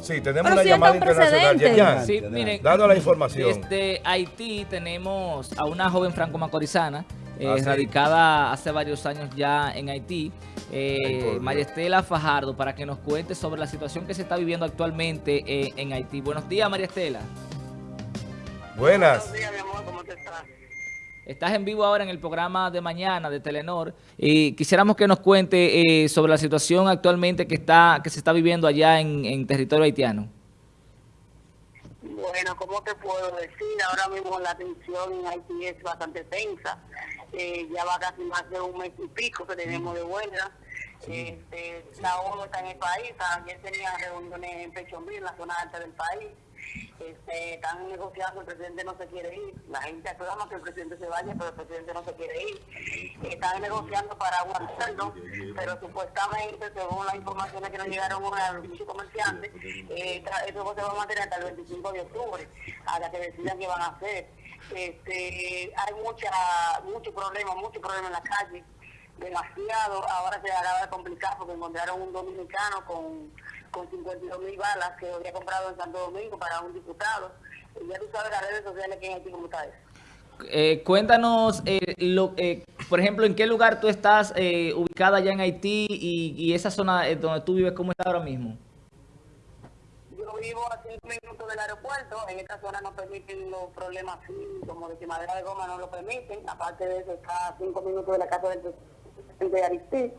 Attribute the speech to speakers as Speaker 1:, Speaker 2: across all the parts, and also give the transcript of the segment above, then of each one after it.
Speaker 1: Sí, tenemos
Speaker 2: Pero
Speaker 1: una
Speaker 2: si
Speaker 1: llamada internacional. Yerian,
Speaker 3: Sí, miren,
Speaker 1: dando la información.
Speaker 3: Desde Haití tenemos a una joven franco-macorizana, eh,
Speaker 1: Ah, sí.
Speaker 3: radicada hace varios años ya en Haití, eh,
Speaker 1: Ay, por Dios.
Speaker 3: María Estela Fajardo, para que nos cuente sobre la situación que se está viviendo actualmente eh, en Haití. Buenos días, María Estela.
Speaker 1: Buenas.
Speaker 4: Buenos días, mi amor, ¿cómo te estás?
Speaker 3: Estás en vivo ahora en el programa de mañana de Telenor y quisiéramos que nos cuente eh, sobre la situación actualmente que está que se está viviendo allá en, en territorio haitiano.
Speaker 4: Bueno, ¿cómo te puedo decir? Ahora mismo la tensión en Haití es bastante tensa. Eh, ya va casi más de un mes y pico que tenemos de huelga. Este, la ONU está en el país. Ayer tenía reuniones en Pechonville, en la zona alta del país. Este, están negociando, el presidente no se quiere ir. La gente aclama que el presidente se vaya, pero el presidente no se quiere ir. Están negociando para aguantarlo, pero supuestamente, según las informaciones que nos llegaron a los muchos comerciantes, eh, eso se va a mantener hasta el 25 de octubre, hasta que decidan qué van a hacer. Este, hay mucha, mucho problema, mucho problema en la calle demasiado. Ahora se acaba de complicar porque encontraron un dominicano con, con 52 mil balas que había comprado en Santo Domingo para un diputado. Y ya tú sabes las redes sociales que en Haití como está eso.
Speaker 3: Eh, cuéntanos, eh, lo, eh, por ejemplo, en qué lugar tú estás eh, ubicada allá en Haití y, y esa zona eh, donde tú vives, ¿cómo está ahora mismo?
Speaker 4: Yo vivo a cinco minutos del aeropuerto, en esta zona no permiten los problemas así, como de quemadera de goma no lo permiten, aparte de eso está a cinco minutos de la casa del presidente de Aristide.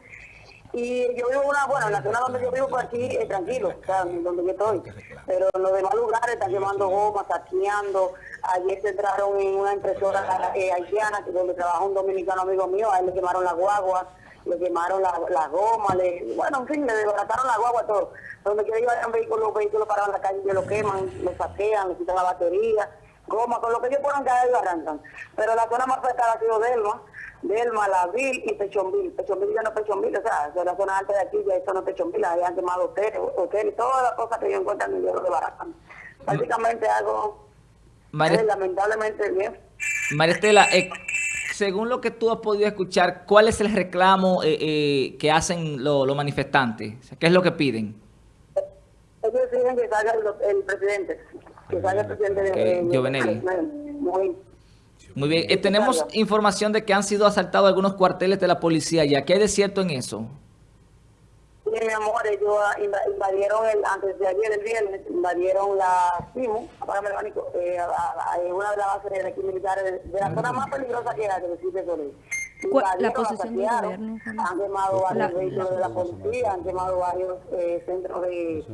Speaker 4: Y yo vivo una, bueno, en la zona donde yo vivo por aquí es tranquilo, o sea, donde yo estoy. Pero en los demás lugares están quemando gomas, saqueando. Ayer se entraron en una impresora eh, haitiana, donde trabaja un dominicano amigo mío, a él le quemaron la guagua, le quemaron la, la goma, le, bueno, en fin, le desbarataron la guagua, todo. Donde quiera llevar un vehículo, los vehículos parados en la calle, ellos lo queman, lo saquean, le quitan la batería, goma, con lo que ellos puedan caer, lo arrancan. Pero la zona más afectada ha sido Delma, Delma, La Vil y Pechonville. Pechonville ya no es Pechonville, o sea, de la zona alta de aquí ya eso no es Pechonville, ahí han quemado hoteles, hoteles, todas las cosas que ellos encuentran ellos lo desbaratan. Básicamente algo,
Speaker 3: María,
Speaker 4: lamentablemente, bien.
Speaker 3: María Estela, eh, según lo que tú has podido escuchar, ¿cuál es el reclamo eh, eh, que hacen lo- los manifestantes? ¿Qué es lo que piden?
Speaker 4: Ellos exigen que salga el, el presidente, que salga el presidente de... De-
Speaker 3: Jovenel.
Speaker 4: Muy,
Speaker 3: Muy bien, eh, tenemos información de que han sido asaltados algunos cuarteles de la policía ya. ¿Qué hay de cierto en eso?
Speaker 4: Sí, mi amor, ellos inva- invadieron el, antes de ayer, el viernes, invadieron la CIMU, apágame el abanico, eh, a- a- a- en una de las bases de aquí militares, de, de la zona más peligrosa que hay, que decirte.
Speaker 2: ¿Cuál- la posición del gobierno?
Speaker 4: Han quemado varios
Speaker 2: La-
Speaker 4: vehículos de la policía, han quemado varios eh, centros de,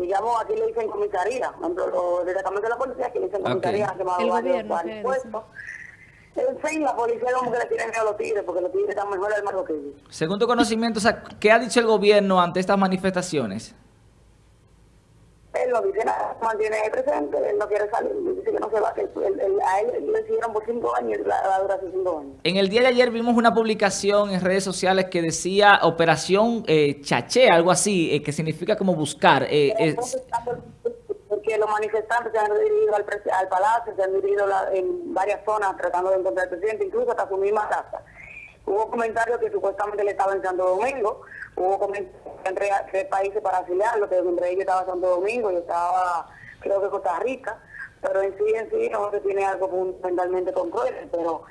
Speaker 4: digamos, aquí le dicen comisaría, por ejemplo, los destacamentos de la policía, que le dicen
Speaker 3: Ok.
Speaker 4: comisaría, han quemado
Speaker 2: El
Speaker 4: varios, varios
Speaker 2: ¿qué
Speaker 4: puestos. En fin, la policía como que le tienen miedo a los tigres, porque los tigres están mejor armados que ellos.
Speaker 3: Según tu conocimiento, o sea, ¿qué ha dicho el gobierno ante estas manifestaciones?
Speaker 4: Él lo mantiene ahí presente, él no quiere salir, dice que no se va, que él- él- a él le siguieron por cinco años y la, la dura hace cinco años.
Speaker 3: En el día de ayer vimos una publicación en redes sociales que decía Operación eh, Chaché, algo así, eh, que significa como buscar. eh, es-
Speaker 4: Porque los manifestantes se han dirigido al, al palacio, se han dirigido la- en varias zonas tratando de encontrar al presidente, incluso hasta su misma casa. Hubo comentarios que supuestamente le estaba en Santo Domingo, hubo comentarios entre tres países para afiliarlo, que entre ellos estaba Santo Domingo y estaba, creo que Costa Rica, pero en sí, en sí, no se tiene algo fundamentalmente concreto, pero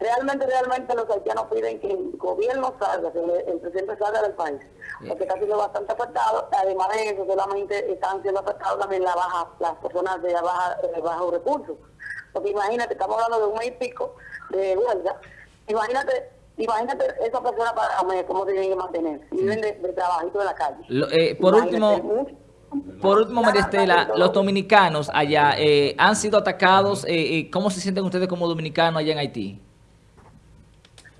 Speaker 4: realmente, realmente los haitianos piden que el gobierno salga, que el, el presidente salga del país, porque está siendo bastante afectado, además de eso, solamente están siendo afectados también la baja, las personas de baja, de bajos recursos, porque imagínate, estamos hablando de un mes y pico de huelga, imagínate, imagínate esa persona para cómo tienen que mantener, viven de, de trabajito de la calle.
Speaker 3: lo- eh, por
Speaker 4: Imagínate,
Speaker 3: último, por último, María Estela, los dominicanos allá eh, han sido atacados. eh, eh, ¿Cómo se sienten ustedes como dominicanos allá en Haití?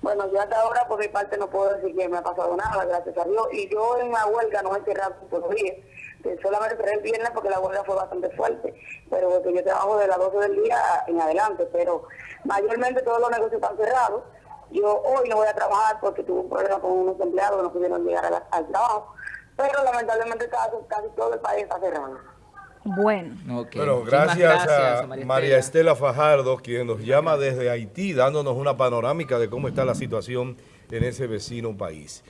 Speaker 4: Bueno, yo hasta ahora por mi parte no puedo decir que me ha pasado nada, gracias a Dios. Y yo en la huelga no he cerrado por los días. Eh, Solamente cerré el viernes porque la huelga fue bastante fuerte. Pero porque yo trabajo de las 12 del día en adelante. Pero mayormente todos los negocios están cerrados. Yo hoy no voy a trabajar porque tuve un problema con unos empleados que no pudieron llegar a la- al trabajo. Pero lamentablemente casi, casi todo el país está cerrado.
Speaker 2: Bueno.
Speaker 1: Bueno, gracias, a
Speaker 3: María
Speaker 1: María
Speaker 3: Estela.
Speaker 1: Estela Fajardo, quien nos llama desde Haití, dándonos una panorámica de cómo está la situación en ese vecino país.